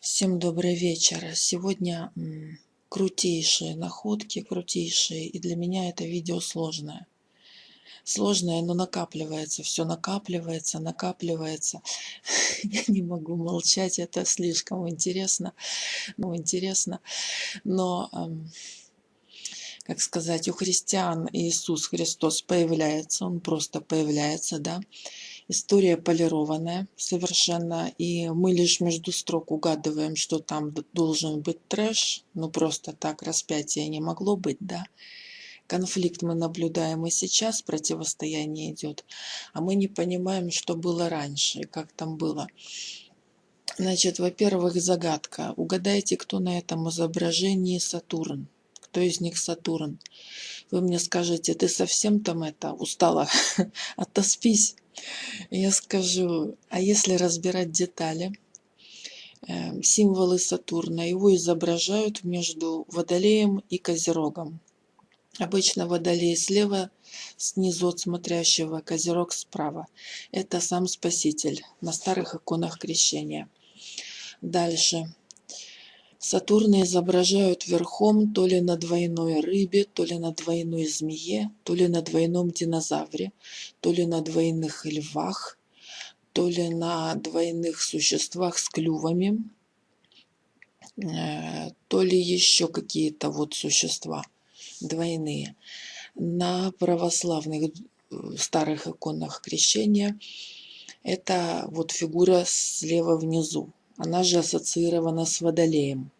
Всем добрый вечер. Сегодня крутейшие находки, крутейшие, и для меня это видео сложное. Сложное, но накапливается, все накапливается, накапливается. Я не могу молчать, это слишком интересно. Ну, интересно. Но, как сказать, у христиан Иисус Христос появляется, Он просто появляется, да. История полированная совершенно, и мы лишь между строк угадываем, что там должен быть трэш, ну просто так распятие не могло быть, да. Конфликт мы наблюдаем и сейчас, противостояние идет, а мы не понимаем, что было раньше, как там было. Значит, во-первых, загадка. Угадайте, кто на этом изображении Сатурн. Кто из них Сатурн? Вы мне скажете, ты совсем там это устала? Отоспись. Я скажу, а если разбирать детали, эм, символы Сатурна, его изображают между Водолеем и Козерогом. Обычно Водолей слева, снизу от смотрящего, Козерог справа. Это сам Спаситель на старых иконах крещения. Дальше. Сатурна изображают верхом то ли на двойной рыбе, то ли на двойной змее, то ли на двойном динозавре, то ли на двойных львах, то ли на двойных существах с клювами, э, то ли еще какие-то вот существа двойные. На православных э, старых иконах крещения это вот фигура слева внизу она же ассоциирована с Водолеем.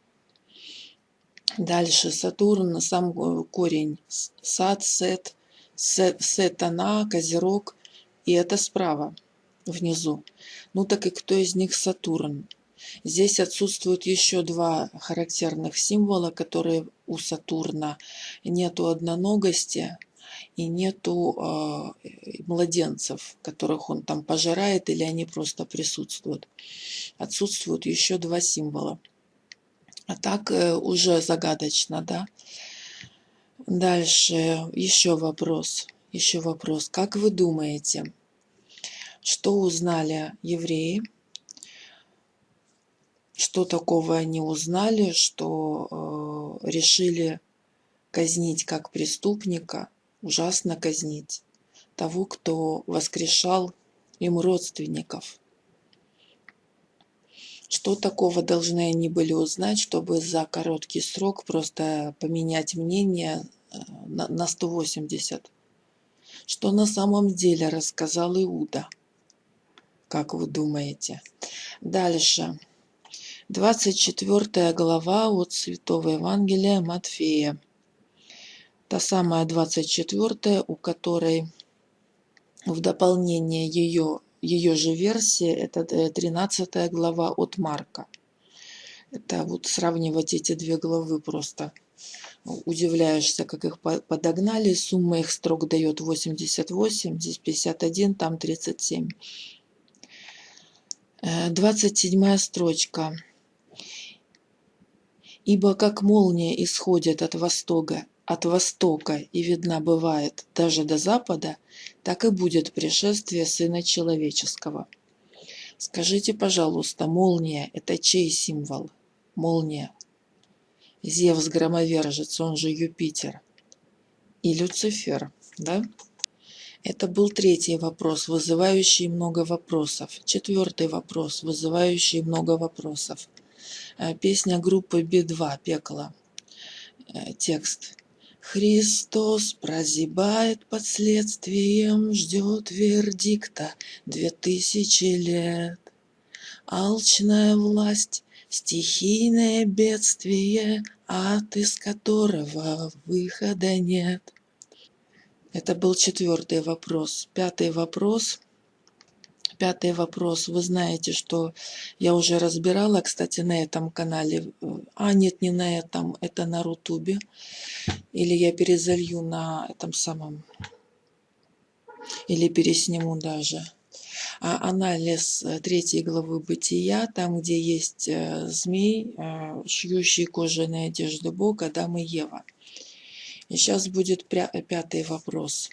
Дальше Сатурн, сам корень, сад, сет, сет сетана, козерог, и это справа, внизу. Ну так и кто из них Сатурн? Здесь отсутствуют еще два характерных символа, которые у Сатурна. Нету одноногости, и нету э, младенцев, которых он там пожирает, или они просто присутствуют. Отсутствуют еще два символа. А так э, уже загадочно, да? Дальше еще вопрос. Еще вопрос. Как вы думаете, что узнали евреи? Что такого они узнали, что э, решили казнить как преступника – ужасно казнить того, кто воскрешал им родственников. Что такого должны они были узнать, чтобы за короткий срок просто поменять мнение э, на 180? Что на самом деле рассказал Иуда? Как вы думаете? Дальше. 24 глава от Святого Евангелия Матфея та самая 24, у которой в дополнение ее, ее же версии, это 13 э, глава от Марка. Это вот сравнивать эти две главы просто удивляешься, как их подогнали. Сумма их строк дает 88, здесь 51, там 37. 27 э, строчка. «Ибо как молния исходит от востока от востока и видна бывает даже до запада, так и будет пришествие Сына Человеческого. Скажите, пожалуйста, молния – это чей символ? Молния. Зевс громовержец, он же Юпитер. И Люцифер, да? Это был третий вопрос, вызывающий много вопросов. Четвертый вопрос, вызывающий много вопросов. Э, песня группы Би-2 «Пекло». Э, текст. Христос прозябает под следствием, ждет вердикта две тысячи лет. Алчная власть, стихийное бедствие, ад из которого выхода нет. Это был четвертый вопрос. Пятый вопрос пятый вопрос. Вы знаете, что я уже разбирала, кстати, на этом канале. А, нет, не на этом, это на Рутубе. Или я перезалью на этом самом. Или пересниму даже. А анализ э, третьей главы Бытия, там, где есть э, змей, э, шьющий кожаные одежды Бога, Адам и Ева. И сейчас будет пятый вопрос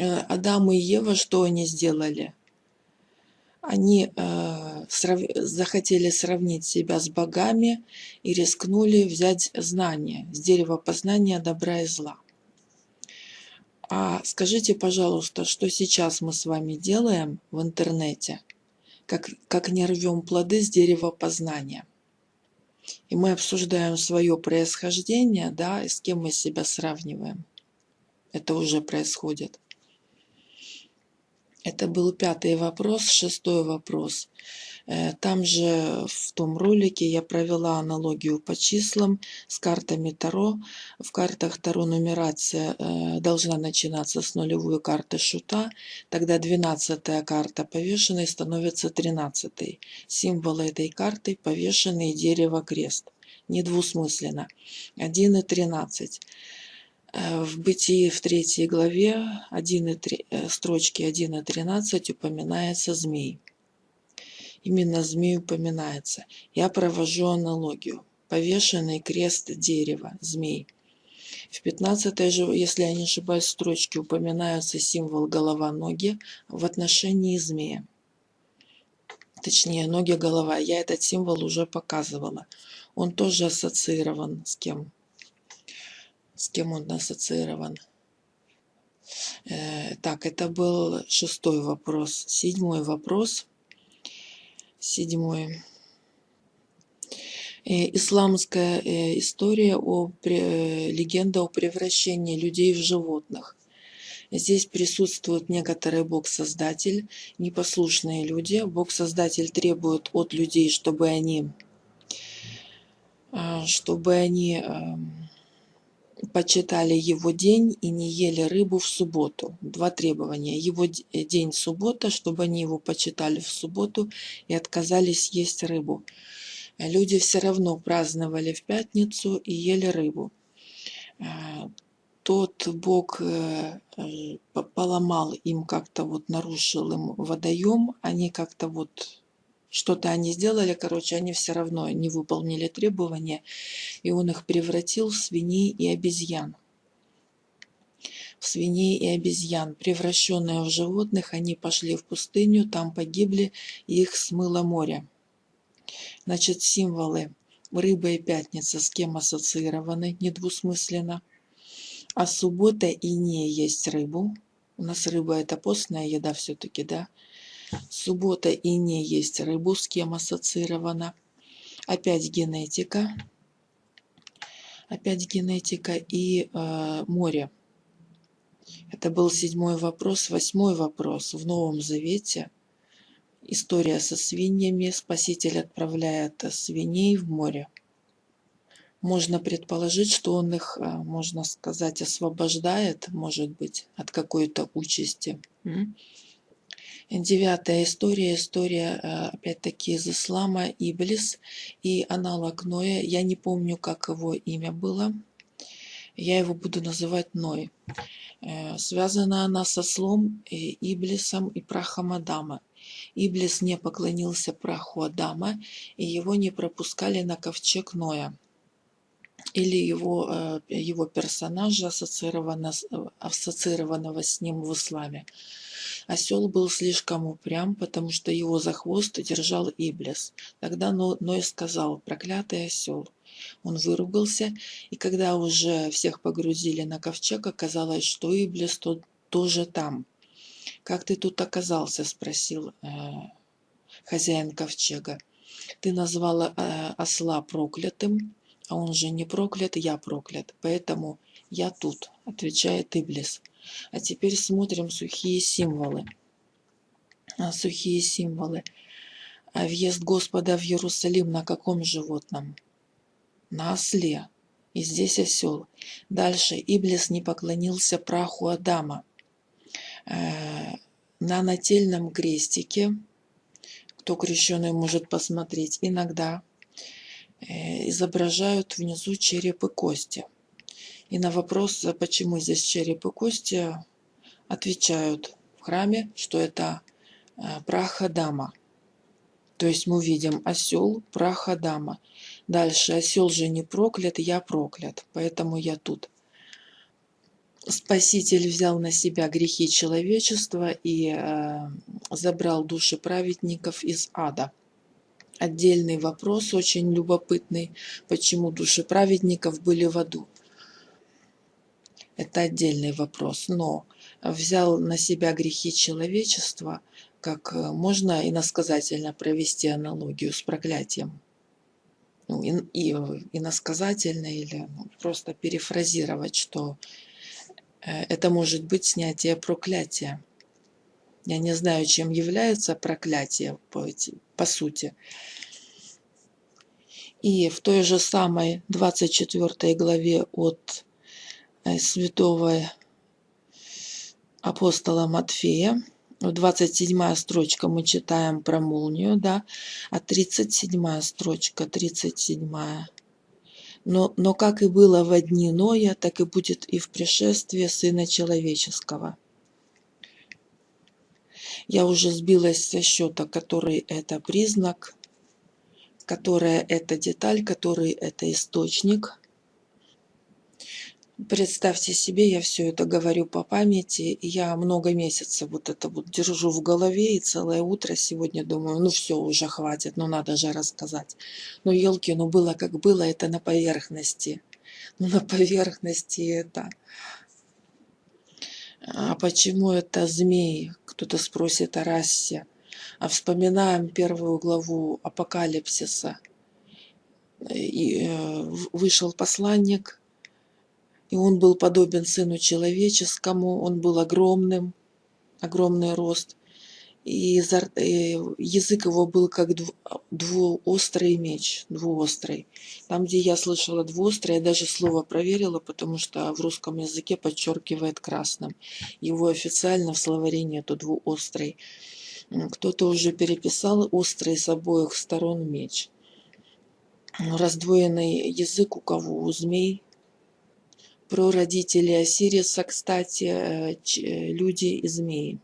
Адам и Ева, что они сделали? они э, срав... захотели сравнить себя с богами и рискнули взять знание с дерева познания добра и зла. А скажите, пожалуйста, что сейчас мы с вами делаем в интернете, как, как не рвем плоды с дерева познания? И мы обсуждаем свое происхождение, да, и с кем мы себя сравниваем. Это уже происходит. Это был пятый вопрос. Шестой вопрос. Э, там же в том ролике я провела аналогию по числам с картами Таро. В картах Таро нумерация э, должна начинаться с нулевой карты шута. Тогда 12 карта повешенной становится 13. Символы этой карты повешенный дерево крест. Недвусмысленно. 1 и 13. Э, в Бытии в третьей главе 1 и 3, э, строчки 1 и 13 упоминается змей. Именно змей упоминается. Я провожу аналогию. Повешенный крест дерева, змей. В 15 же, если я не ошибаюсь, строчке упоминается символ голова-ноги в отношении змея. Точнее, ноги-голова. Я этот символ уже показывала. Он тоже ассоциирован с кем? С кем он ассоциирован. Э, так, это был шестой вопрос. Седьмой вопрос. Седьмой. Э, исламская э, история о легенда о превращении людей в животных. Здесь присутствует некоторый Бог-создатель, непослушные люди. Бог-создатель требует от людей, чтобы они, чтобы они эм, почитали его день и не ели рыбу в субботу. Два требования. Его э, день суббота, чтобы они его почитали в субботу и отказались есть рыбу. Люди все равно праздновали в пятницу и ели рыбу. Э, тот Бог э, поломал им как-то вот, нарушил им водоем, они как-то вот что-то они сделали, короче, они все равно не выполнили требования, и он их превратил в свиней и обезьян. В свиней и обезьян, превращенные в животных, они пошли в пустыню, там погибли, и их смыло море. Значит, символы рыба и пятница с кем ассоциированы недвусмысленно. А суббота и не есть рыбу. У нас рыба это постная еда все-таки, да? Суббота и не есть рыбу, с кем ассоциирована. Опять генетика. Опять генетика и э, море. Это был седьмой вопрос. Восьмой вопрос. В Новом Завете история со свиньями. Спаситель отправляет свиней в море. Можно предположить, что он их, э, можно сказать, освобождает, может быть, от какой-то участи. Девятая история, история, э, опять-таки, из ислама, Иблис и аналог Ноя. Я не помню, как его имя было. Я его буду называть Ной. Э, связана она со слом, Иблисом и прахом Адама. Иблис не поклонился праху Адама, и его не пропускали на ковчег Ноя или его, э, его персонажа, ассоциированного, ассоциированного с ним в исламе. Осел был слишком упрям, потому что его за хвост держал Иблис. Тогда Ной сказал «проклятый осел». Он выругался, и когда уже всех погрузили на ковчег, оказалось, что Иблис тот тоже там. «Как ты тут оказался?» – спросил э, хозяин ковчега. «Ты назвал э, осла проклятым, а он же не проклят, я проклят, поэтому я тут», – отвечает Иблис. А теперь смотрим сухие символы. А, сухие символы. А въезд Господа в Иерусалим на каком животном? На осле. И здесь осел. Дальше Иблис не поклонился праху Адама. Э, на нательном крестике, кто крещеный может посмотреть, иногда э, изображают внизу череп и кости. И на вопрос, почему здесь череп и кости, отвечают в храме, что это э, прах Адама. То есть мы видим осел, прах Адама. Дальше осел же не проклят, я проклят, поэтому я тут. Спаситель взял на себя грехи человечества и э, забрал души праведников из ада. Отдельный вопрос, очень любопытный, почему души праведников были в аду. Это отдельный вопрос, но взял на себя грехи человечества, как э, можно иносказательно провести аналогию с проклятием. Ну, и, и, иносказательно или ну, просто перефразировать, что Э, это может быть снятие проклятия. Я не знаю, чем является проклятие по, по сути. И в той же самой 24 главе от э, святого апостола Матфея, 27 строчка мы читаем про молнию, да, а 37 строчка, 37 но, но как и было в дни Ноя, так и будет и в пришествии Сына Человеческого. Я уже сбилась со счета, который это признак, которая это деталь, который это источник. Представьте себе, я все это говорю по памяти, я много месяцев вот это вот держу в голове, и целое утро сегодня думаю, ну все, уже хватит, ну надо же рассказать. Ну елки, ну было как было, это на поверхности. Ну на поверхности это. А почему это змей? Кто-то спросит о расе. А вспоминаем первую главу Апокалипсиса. И э, вышел посланник и он был подобен Сыну Человеческому, он был огромным, огромный рост. И язык его был как двуострый меч, двуострый. Там, где я слышала двуострый, я даже слово проверила, потому что в русском языке подчеркивает красным. Его официально в словаре нету двуострый. Кто-то уже переписал острый с обоих сторон меч. Раздвоенный язык у кого? У змей, про родителей Осириса, кстати, э, э, люди и змеи.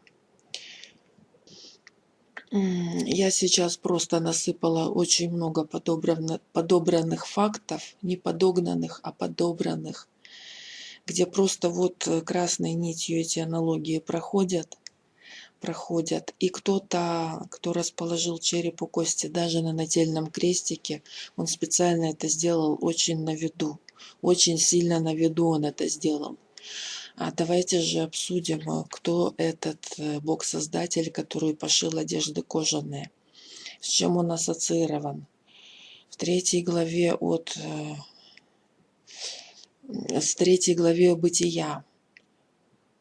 Я сейчас просто насыпала очень много подобранных фактов, не подогнанных, а подобранных, где просто вот э, красной нитью эти аналогии проходят, проходят. И кто-то, кто расположил череп у кости даже на нательном крестике, он специально это сделал очень на виду очень сильно на виду он это сделал. А давайте же обсудим, э, кто этот э, бог-создатель, который пошил одежды кожаные. С чем он ассоциирован. В третьей главе от... Э, с третьей главе Бытия.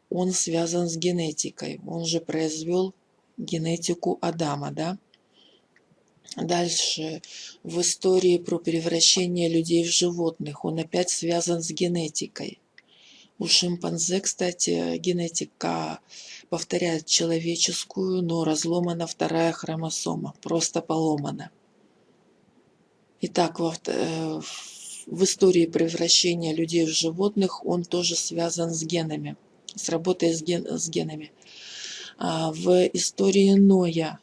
Он связан с генетикой. Он же произвел генетику Адама, да? Дальше в истории про превращение людей в животных он опять связан с генетикой. У шимпанзе, кстати, генетика повторяет человеческую, но разломана вторая хромосома, просто поломана. Итак, э, в истории превращения людей в животных он тоже связан с генами, с работой с, ген, с генами. А в истории Ноя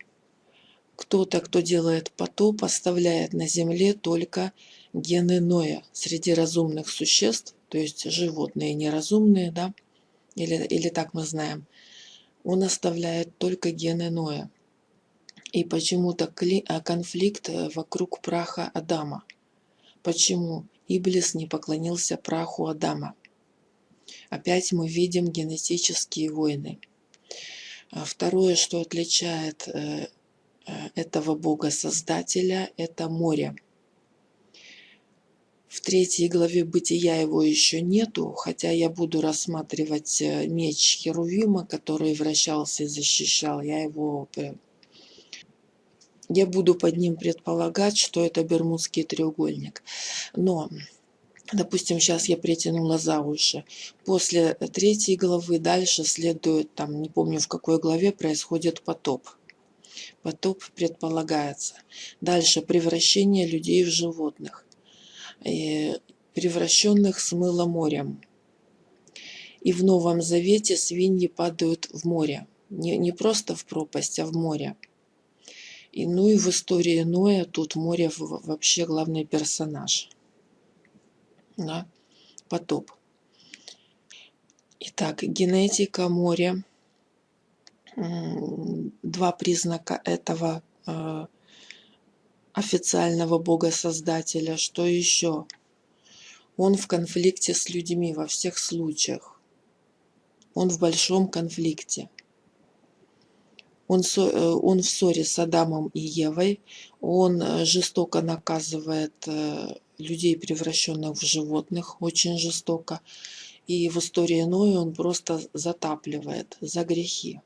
кто-то, кто делает потоп, оставляет на земле только гены Ноя среди разумных существ, то есть животные неразумные, да, или, или так мы знаем, он оставляет только гены Ноя. И почему-то а, конфликт э, вокруг праха Адама. Почему Иблис не поклонился праху Адама? Опять мы видим генетические войны. А второе, что отличает э, этого Бога-создателя – это море. В третьей главе Бытия его еще нету, хотя я буду рассматривать э, меч Херувима, который вращался и защищал. Я его... Я буду под ним предполагать, что это Бермудский треугольник. Но Допустим, сейчас я притянула за уши. После третьей главы дальше следует, там, не помню в какой главе, происходит потоп потоп предполагается. Дальше превращение людей в животных, и превращенных смыло морем. И в Новом Завете свиньи падают в море. Не, не просто в пропасть, а в море. И, ну и в истории Ноя тут море вообще главный персонаж. Да? Потоп. Итак, генетика, море. Два признака этого э, официального бога-создателя. Что еще? Он в конфликте с людьми во всех случаях. Он в большом конфликте. Он, э, он в ссоре с Адамом и Евой. Он э, жестоко наказывает людей, превращенных в животных, очень жестоко. И в истории Ноя он просто затапливает за грехи.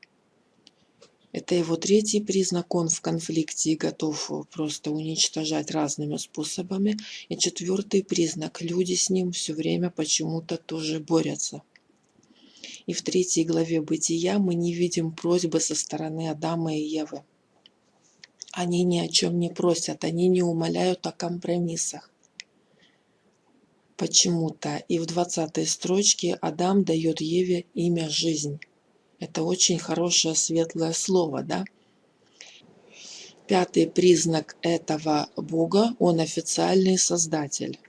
Это его третий признак, он в конфликте и готов просто уничтожать разными способами. И четвертый признак, люди с ним все время почему-то тоже борются. И в третьей главе Бытия мы не видим просьбы со стороны Адама и Евы. Они ни о чем не просят, они не умоляют о компромиссах почему-то. И в 20 строчке Адам дает Еве имя «жизнь». Это очень хорошее светлое слово, да? Пятый признак этого Бога – он официальный создатель.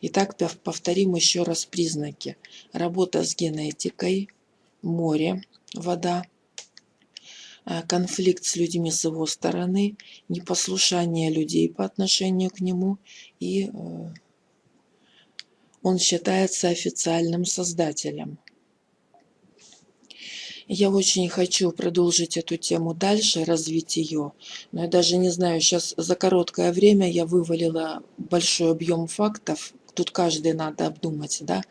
Итак, повторим еще раз признаки. Работа с генетикой, море, вода, э, конфликт с людьми с его стороны, непослушание людей по отношению к нему и э, он считается официальным создателем. Я очень хочу продолжить эту тему дальше, развить ее, но я даже не знаю, сейчас за короткое время я вывалила большой объем фактов, тут каждый надо обдумать, да,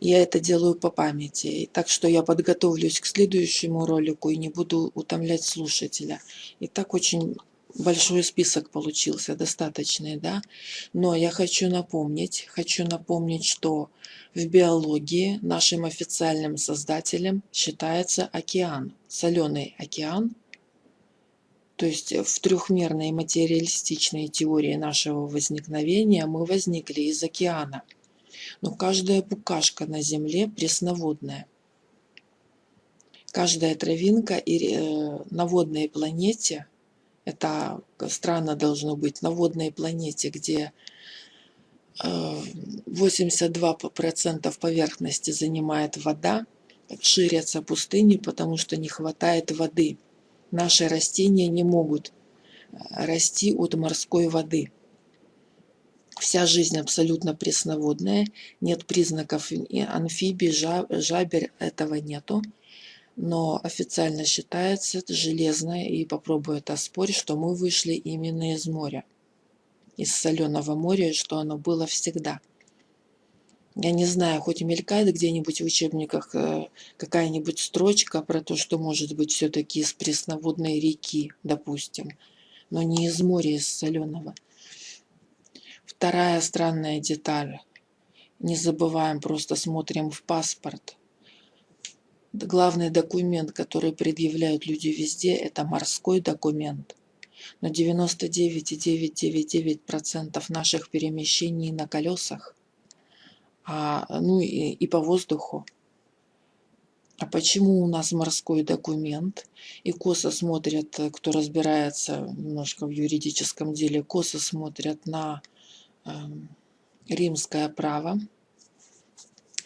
я это делаю по памяти, так что я подготовлюсь к следующему ролику и не буду утомлять слушателя. И так очень большой список получился, достаточный, да. Но я хочу напомнить, хочу напомнить, что в биологии нашим официальным создателем считается океан, соленый океан. То есть в трехмерной материалистичной теории нашего возникновения мы возникли из океана. Но каждая букашка на Земле пресноводная. Каждая травинка и э, на водной планете – это странно должно быть на водной планете, где 82% э, поверхности занимает вода, ширятся пустыни, потому что не хватает воды. Наши растения не могут э, расти от морской воды. Вся жизнь абсолютно пресноводная, нет признаков амфибий, жабер, этого нету но официально считается железное, и попробую это оспорить, что мы вышли именно из моря, из соленого моря, и что оно было всегда. Я не знаю, хоть и мелькает где-нибудь в учебниках э, какая-нибудь строчка про то, что может быть все-таки из пресноводной реки, допустим, но не из моря, из соленого. Вторая странная деталь. Не забываем, просто смотрим в паспорт – главный документ, который предъявляют люди везде, это морской документ. Но 99,999% наших перемещений на колесах, а, ну и, и по воздуху. А почему у нас морской документ? И косо смотрят, кто разбирается немножко в юридическом деле, косо смотрят на э, римское право,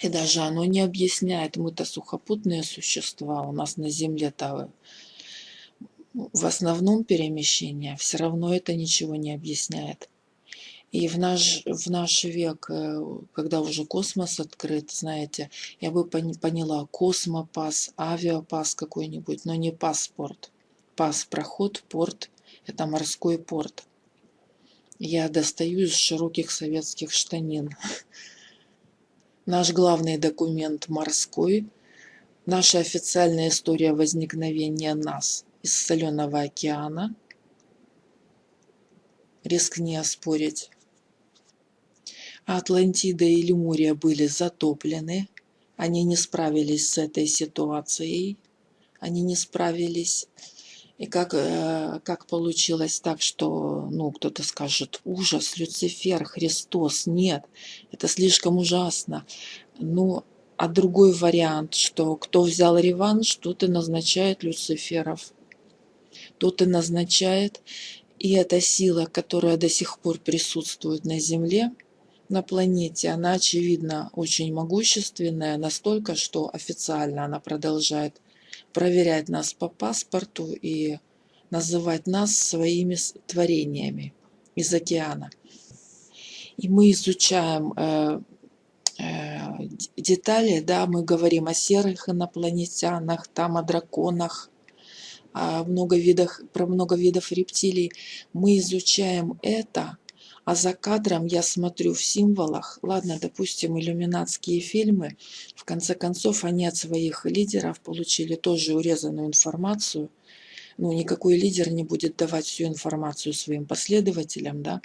и даже оно не объясняет, мы-то сухопутные существа, у нас на Земле-то в основном перемещение, все равно это ничего не объясняет. И в наш, в наш век, э, когда уже космос открыт, знаете, я бы поняла космопас, авиапас какой-нибудь, но не паспорт. Пас, проход, порт – это морской порт. Я достаю из широких советских штанин. Наш главный документ морской, наша официальная история возникновения нас из соленого океана. Рискни оспорить. Атлантида и Лемурия были затоплены. Они не справились с этой ситуацией. Они не справились. И как, э, как получилось так, что, ну, кто-то скажет, ужас, Люцифер, Христос, нет, это слишком ужасно. Ну, а другой вариант, что кто взял реванш, тот и назначает Люциферов. Тот и назначает, и эта сила, которая до сих пор присутствует на земле, на планете, она, очевидно, очень могущественная, настолько, что официально она продолжает проверять нас по паспорту и называть нас своими творениями из океана. И мы изучаем э, э, детали, да, мы говорим о серых инопланетянах, там о драконах, о много видах, про много видов рептилий. Мы изучаем это, а за кадром я смотрю в символах, ладно, допустим, иллюминатские фильмы, в конце концов они от своих лидеров получили тоже урезанную информацию, ну, никакой лидер не будет давать всю информацию своим последователям, да,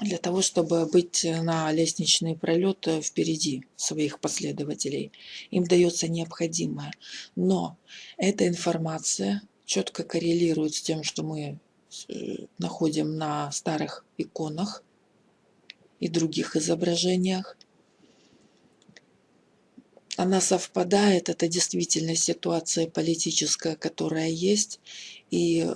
для того, чтобы быть на лестничный пролет впереди своих последователей. Им дается необходимое. Но эта информация четко коррелирует с тем, что мы э, находим на старых иконах и других изображениях она совпадает, это действительно ситуация политическая, которая есть, и э,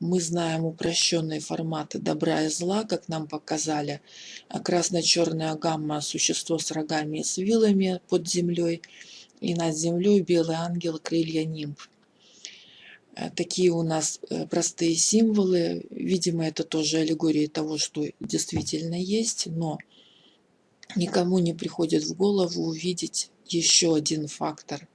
мы знаем упрощенные форматы добра и зла, как нам показали. Красно-черная гамма – существо с рогами и с вилами под землей, и над землей белый ангел – крылья нимб. Э, такие у нас э, простые символы. Видимо, это тоже аллегория того, что действительно есть, но никому не приходит в голову увидеть еще один фактор.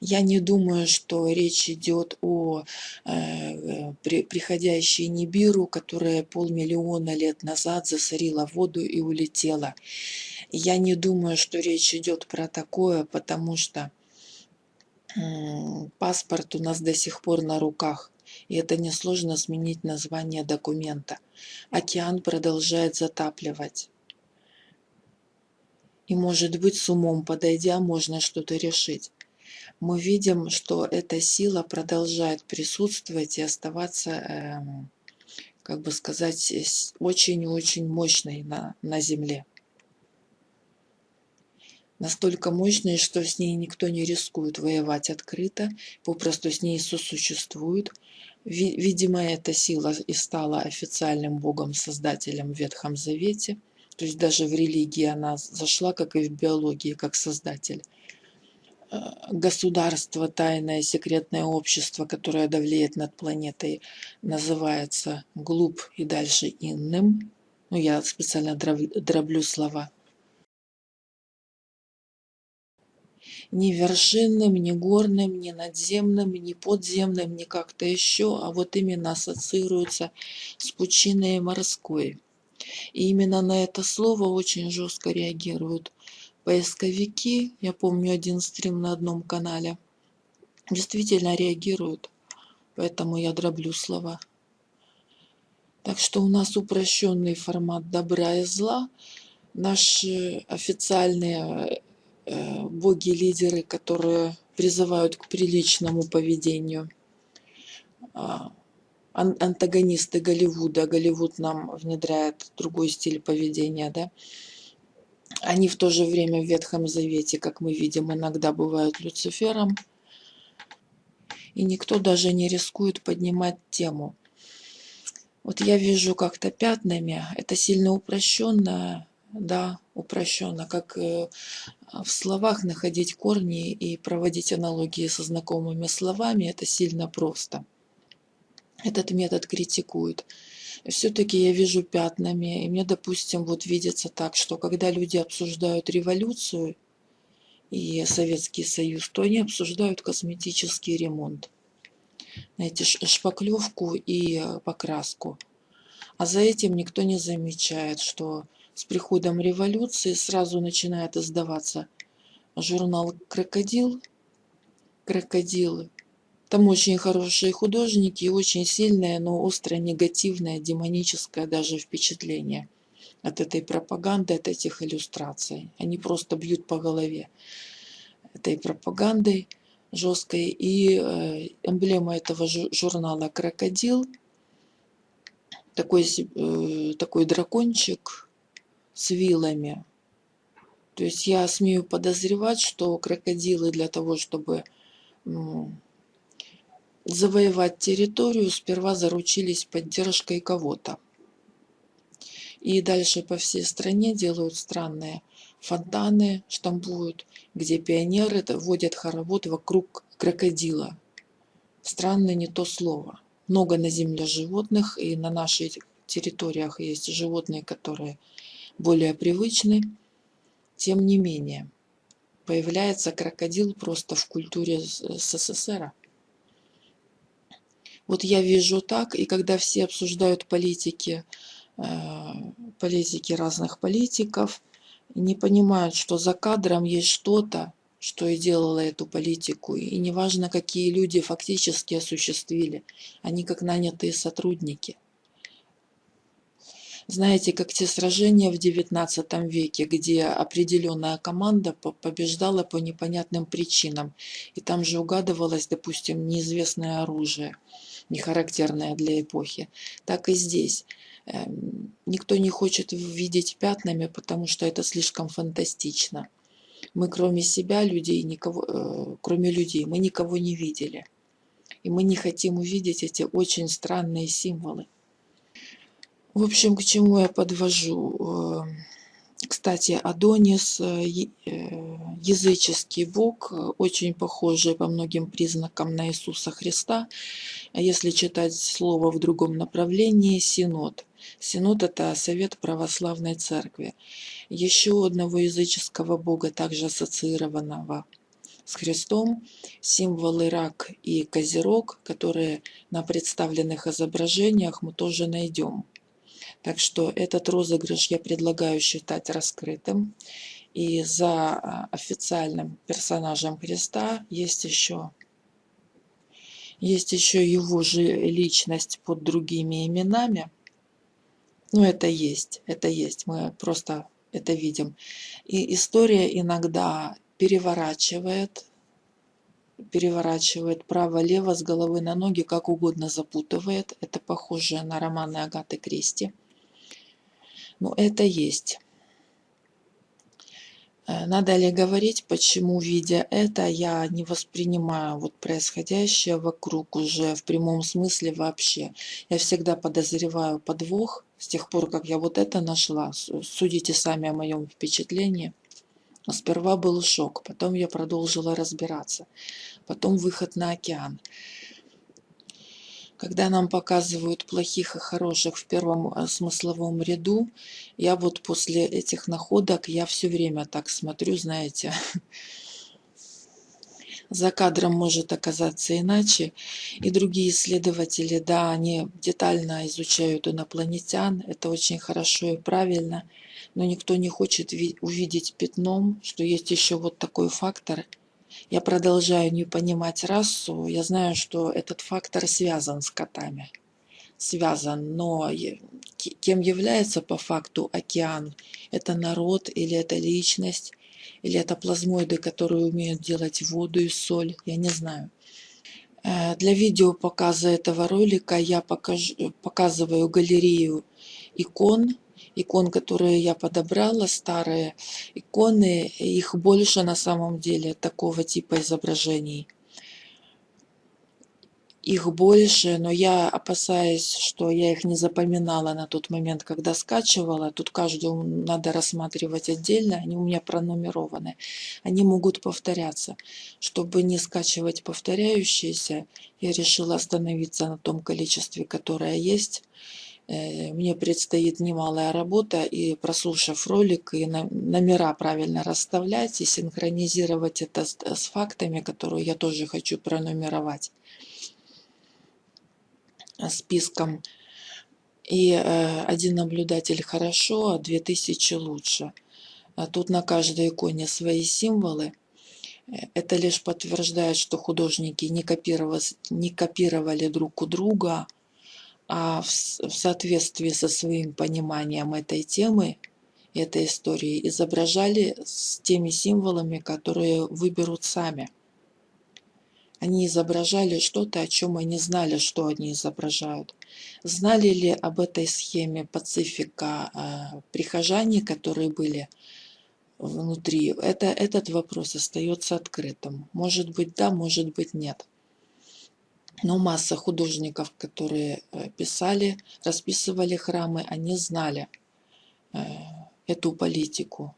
Я не думаю, что речь идет о э, при, приходящей Нибиру, которая полмиллиона лет назад засорила воду и улетела. Я не думаю, что речь идет про такое, потому что э, паспорт у нас до сих пор на руках. И это несложно сменить название документа. Океан продолжает затапливать. И может быть с умом подойдя можно что-то решить. Мы видим, что эта сила продолжает присутствовать и оставаться, э, как бы сказать, очень-очень мощной на, на Земле. Настолько мощной, что с ней никто не рискует воевать открыто, попросту с ней сосуществует. Видимо, эта сила и стала официальным богом-создателем в Ветхом Завете – то есть даже в религии она зашла, как и в биологии, как создатель. Э, государство, тайное, секретное общество, которое давлеет над планетой, называется глуп и дальше инным. Ну, я специально дроблю слова. Ни вершинным, ни горным, ни надземным, ни подземным, ни как-то еще, а вот именно ассоциируется с пучиной морской. И именно на это слово очень жестко реагируют поисковики. Я помню один стрим на одном канале. Действительно реагируют. Поэтому я дроблю слова. Так что у нас упрощенный формат добра и зла. Наши официальные боги-лидеры, которые призывают к приличному поведению. А, антагонисты Голливуда. Голливуд нам внедряет другой стиль поведения, да. Они в то же время в Ветхом Завете, как мы видим, иногда бывают Люцифером. И никто даже не рискует поднимать тему. Вот я вижу как-то пятнами, это сильно упрощенно, да, упрощенно, как э, в словах находить корни и проводить аналогии со знакомыми словами, это сильно просто этот метод критикуют. Все-таки я вижу пятнами, и мне, допустим, вот видится так, что когда люди обсуждают революцию и Советский Союз, то они обсуждают косметический ремонт. Знаете, шпаклевку и э, покраску. А за этим никто не замечает, что с приходом революции сразу начинает издаваться журнал «Крокодил», «Крокодилы», там очень хорошие художники и очень сильное, но остро негативное, демоническое даже впечатление от этой пропаганды, от этих иллюстраций. Они просто бьют по голове этой пропагандой жесткой. И э, эмблема этого журнала «Крокодил», такой, э, такой дракончик с вилами. То есть я смею подозревать, что крокодилы для того, чтобы завоевать территорию, сперва заручились поддержкой кого-то. И дальше по всей стране делают странные фонтаны, штампуют, где пионеры водят хоровод вокруг крокодила. Странное не то слово. Много на земле животных, и на наших территориях есть животные, которые более привычны. Тем не менее, появляется крокодил просто в культуре СССР. Вот я вижу так, и когда все обсуждают политики, э, политики разных политиков, не понимают, что за кадром есть что-то, что и делало эту политику. И неважно, какие люди фактически осуществили, они как нанятые сотрудники – знаете, как те сражения в XIX веке, где определенная команда побеждала по непонятным причинам. И там же угадывалось, допустим, неизвестное оружие, не характерное для эпохи. Так и здесь. Эм, никто не хочет видеть пятнами, потому что это слишком фантастично. Мы кроме себя, людей, никого, э, кроме людей, мы никого не видели. И мы не хотим увидеть эти очень странные символы. В общем, к чему я подвожу? Эм, кстати, Адонис, э, э, языческий бог, очень похожий по многим признакам на Иисуса Христа. А если читать слово в другом направлении, Синод. Синод – это Совет Православной Церкви. Еще одного языческого бога, также ассоциированного с Христом, символы рак и козерог, которые на представленных изображениях мы тоже найдем. Так что этот розыгрыш я предлагаю считать раскрытым. И за а, официальным персонажем Христа есть еще, есть еще его же личность под другими именами. Ну, это есть, это есть, мы просто это видим. И история иногда переворачивает, переворачивает право-лево с головы на ноги, как угодно запутывает. Это похоже на романы Агаты Кристи. Но это есть. Э, надо ли говорить, почему, видя это, я не воспринимаю вот происходящее вокруг уже в прямом смысле вообще. Я всегда подозреваю подвох с тех пор, как я вот это нашла. Судите сами о моем впечатлении. Сперва был шок, потом я продолжила разбираться. Потом выход на океан когда нам показывают плохих и хороших в первом э, смысловом ряду, я вот после этих находок, я все время так смотрю, знаете, за кадром может оказаться иначе. И другие исследователи, да, они детально изучают инопланетян, это очень хорошо и правильно, но никто не хочет увидеть пятном, что есть еще вот такой фактор – я продолжаю не понимать расу, я знаю, что этот фактор связан с котами. Связан, но кем является по факту океан? Это народ или это личность? Или это плазмоиды, которые умеют делать воду и соль? Я не знаю. Э, для видео показа этого ролика я покажу, показываю галерею икон икон, которые я подобрала, старые иконы, их больше на самом деле такого типа изображений. Их больше, но я опасаюсь, что я их не запоминала на тот момент, когда скачивала. Тут каждую надо рассматривать отдельно, они у меня пронумерованы. Они могут повторяться. Чтобы не скачивать повторяющиеся, я решила остановиться на том количестве, которое есть. Э, мне предстоит немалая работа, и прослушав ролик, и номера правильно расставлять, и синхронизировать это с, с фактами, которые я тоже хочу пронумеровать списком. И э, один наблюдатель хорошо, а две тысячи лучше. А тут на каждой иконе свои символы. Э, это лишь подтверждает, что художники не не копировали друг у друга, а в, соответствии со своим пониманием этой темы, этой истории, изображали с теми символами, которые выберут сами. Они изображали что-то, о чем они знали, что они изображают. Знали ли об этой схеме Пацифика э, прихожане, которые были внутри? Это, этот вопрос остается открытым. Может быть да, может быть нет. Но масса художников, которые э, писали, расписывали храмы, они знали, эту политику.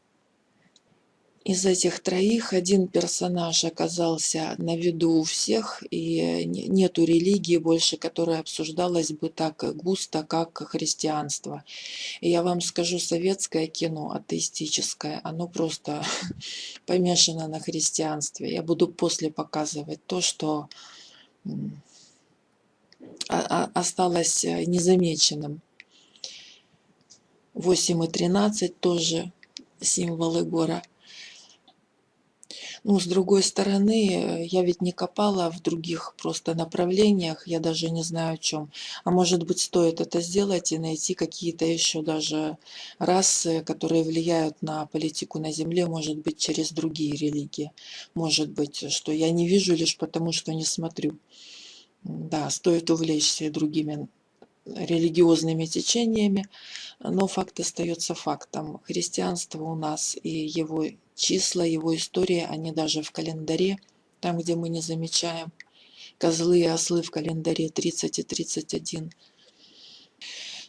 Из этих троих один персонаж оказался на виду у всех, и нету религии больше, которая обсуждалась бы так густо, как христианство. И я вам скажу, советское кино, атеистическое, оно просто помешано на христианстве. Я буду после показывать то, что осталось незамеченным. 8 и 13 тоже символы гора. Ну, с другой стороны, я ведь не копала в других просто направлениях, я даже не знаю о чем. А может быть, стоит это сделать и найти какие-то еще даже расы, которые влияют на политику на Земле, может быть, через другие религии. Может быть, что я не вижу лишь потому, что не смотрю. Да, стоит увлечься другими религиозными течениями, но факт остается фактом. Христианство у нас и его числа, его история, они даже в календаре, там, где мы не замечаем. Козлы и ослы в календаре 30 и 31.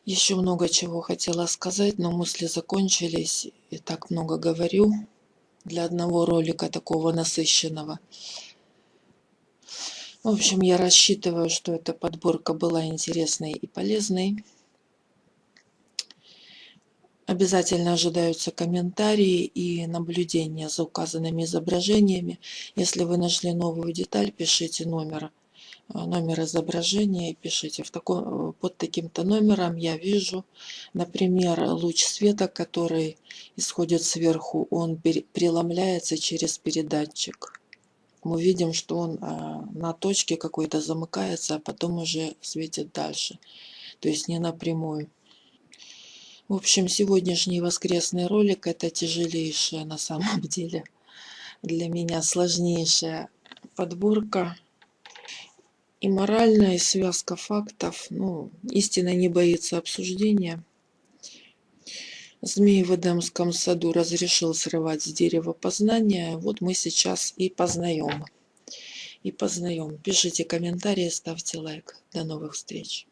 Еще много чего хотела сказать, но мысли закончились. И так много говорю для одного ролика такого насыщенного. В общем, я рассчитываю, что эта подборка была интересной и полезной. Обязательно ожидаются комментарии и наблюдения за указанными изображениями. Если вы нашли новую деталь, пишите номер, э, номер изображения и пишите. В таком, под таким-то номером я вижу, например, луч света, который исходит сверху, он преломляется через передатчик мы видим, что он а, на точке какой-то замыкается, а потом уже светит дальше. То есть не напрямую. В общем, сегодняшний воскресный ролик это тяжелейшая на самом деле для меня сложнейшая подборка. И моральная, связка фактов. Ну, истина не боится обсуждения. Змей в Эдемском саду разрешил срывать с дерева познания. Вот мы сейчас и познаем. И познаем. Пишите комментарии, ставьте лайк. До новых встреч.